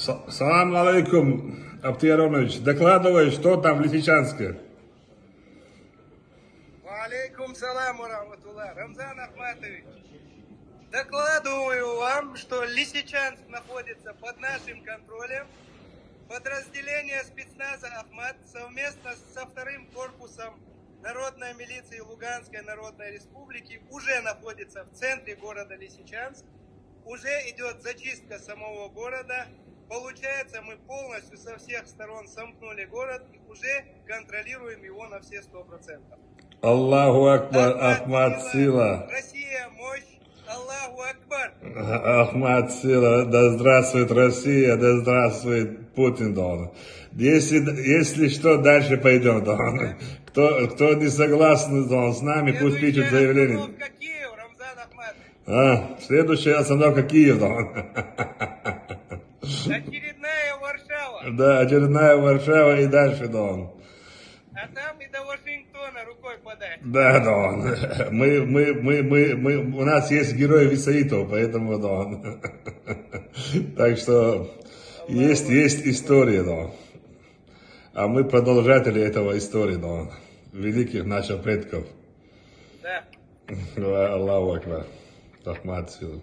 Салам алейкум, Аптияронович. Докладывай, что там в Лисичанске. Алейкум салам, Раматулла. Рамзан Ахматович, докладываю вам, что Лисичанск находится под нашим контролем. Подразделение спецназа Ахмат совместно со вторым корпусом Народной милиции Луганской Народной Республики уже находится в центре города Лисичанск. Уже идет зачистка самого города. Получается, мы полностью со всех сторон сомкнули город и уже контролируем его на все сто процентов. Аллаху Акбар, Ахмад Сила. Россия, мощь, Аллаху Акбар. Ахмад Сила, да здравствует Россия, да здравствует Путин, Дон. Если, если что, дальше пойдем, Дон. Кто, кто не согласен, Дон, с нами, пусть пишет Следующая заявление. Киев, Рамзан Ахматович. А, следующая остановка Киев, Дон. Очередная Варшава. Да, очередная Варшава и дальше, Дон. А там и до Вашингтона рукой подать. Да, Дон. Мы, мы, мы, мы, мы, у нас есть герои Висаитов, поэтому, Дон. Так что есть, есть история, Дон. А мы продолжатели этого истории, Дон. Великих наших предков. Да. Аллаху Акбар. Рахмат силу.